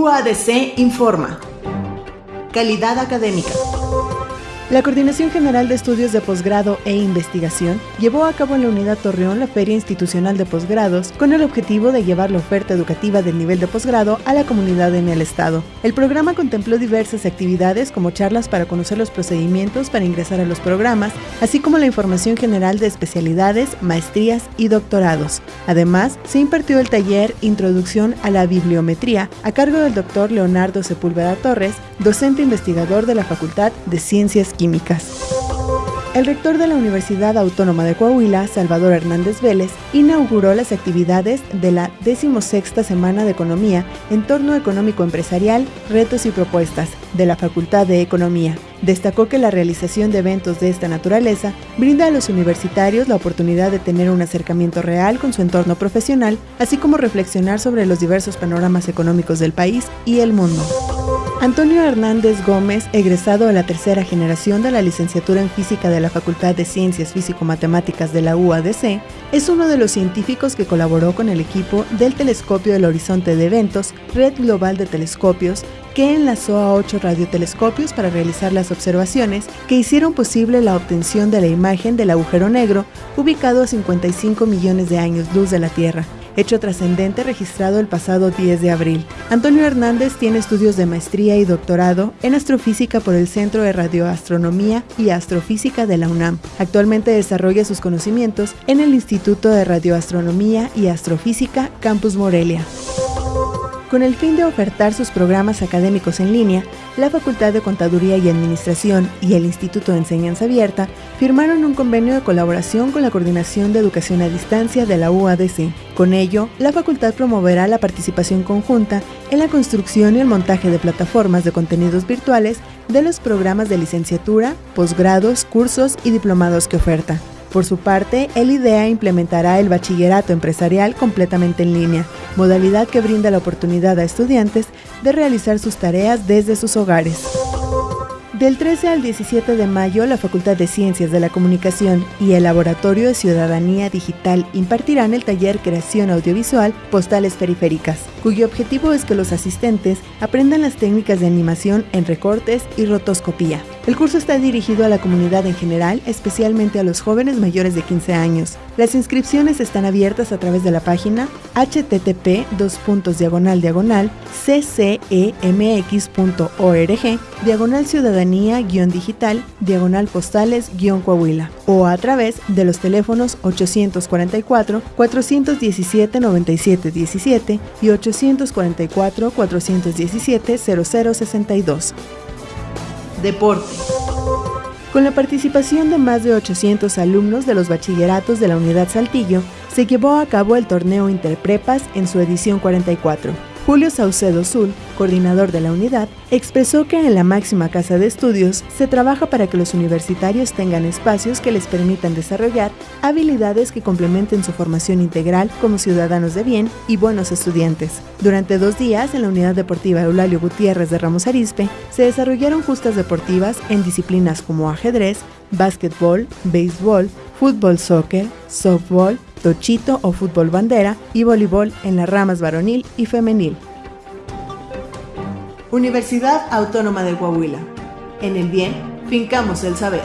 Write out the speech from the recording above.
UADC informa. Calidad académica. La Coordinación General de Estudios de Posgrado e Investigación llevó a cabo en la Unidad Torreón la Feria Institucional de Posgrados con el objetivo de llevar la oferta educativa del nivel de posgrado a la comunidad en el Estado. El programa contempló diversas actividades como charlas para conocer los procedimientos para ingresar a los programas, así como la información general de especialidades, maestrías y doctorados. Además, se impartió el taller Introducción a la Bibliometría a cargo del doctor Leonardo Sepúlveda Torres, docente investigador de la Facultad de Ciencias Químicas. El rector de la Universidad Autónoma de Coahuila, Salvador Hernández Vélez, inauguró las actividades de la 16 Semana de Economía, Entorno Económico Empresarial, Retos y Propuestas, de la Facultad de Economía. Destacó que la realización de eventos de esta naturaleza brinda a los universitarios la oportunidad de tener un acercamiento real con su entorno profesional, así como reflexionar sobre los diversos panoramas económicos del país y el mundo. Antonio Hernández Gómez, egresado de la tercera generación de la licenciatura en física de la Facultad de Ciencias Físico-Matemáticas de la UADC, es uno de los científicos que colaboró con el equipo del Telescopio del Horizonte de Eventos, Red Global de Telescopios, que enlazó a ocho radiotelescopios para realizar las observaciones que hicieron posible la obtención de la imagen del agujero negro ubicado a 55 millones de años luz de la Tierra hecho trascendente registrado el pasado 10 de abril. Antonio Hernández tiene estudios de maestría y doctorado en astrofísica por el Centro de Radioastronomía y Astrofísica de la UNAM. Actualmente desarrolla sus conocimientos en el Instituto de Radioastronomía y Astrofísica Campus Morelia. Con el fin de ofertar sus programas académicos en línea, la Facultad de Contaduría y Administración y el Instituto de Enseñanza Abierta firmaron un convenio de colaboración con la Coordinación de Educación a Distancia de la UADC. Con ello, la facultad promoverá la participación conjunta en la construcción y el montaje de plataformas de contenidos virtuales de los programas de licenciatura, posgrados, cursos y diplomados que oferta. Por su parte, el IDEA implementará el bachillerato empresarial completamente en línea, modalidad que brinda la oportunidad a estudiantes de realizar sus tareas desde sus hogares. Del 13 al 17 de mayo, la Facultad de Ciencias de la Comunicación y el Laboratorio de Ciudadanía Digital impartirán el taller Creación Audiovisual Postales Periféricas, cuyo objetivo es que los asistentes aprendan las técnicas de animación en recortes y rotoscopía. El curso está dirigido a la comunidad en general, especialmente a los jóvenes mayores de 15 años. Las inscripciones están abiertas a través de la página http diagonal ccemx.org diagonal ciudadanía-digital diagonal postales-coahuila o a través de los teléfonos 844 417 9717 y 844 417 0062. Deporte. Con la participación de más de 800 alumnos de los bachilleratos de la Unidad Saltillo, se llevó a cabo el torneo Interprepas en su edición 44 Julio Saucedo Zul, coordinador de la unidad, expresó que en la máxima casa de estudios se trabaja para que los universitarios tengan espacios que les permitan desarrollar habilidades que complementen su formación integral como ciudadanos de bien y buenos estudiantes. Durante dos días, en la unidad deportiva Eulalio Gutiérrez de Ramos Arizpe, se desarrollaron justas deportivas en disciplinas como ajedrez, básquetbol, béisbol, fútbol soccer, softball, tochito o fútbol bandera y voleibol en las ramas varonil y femenil. Universidad Autónoma de Coahuila. En el bien, fincamos el saber.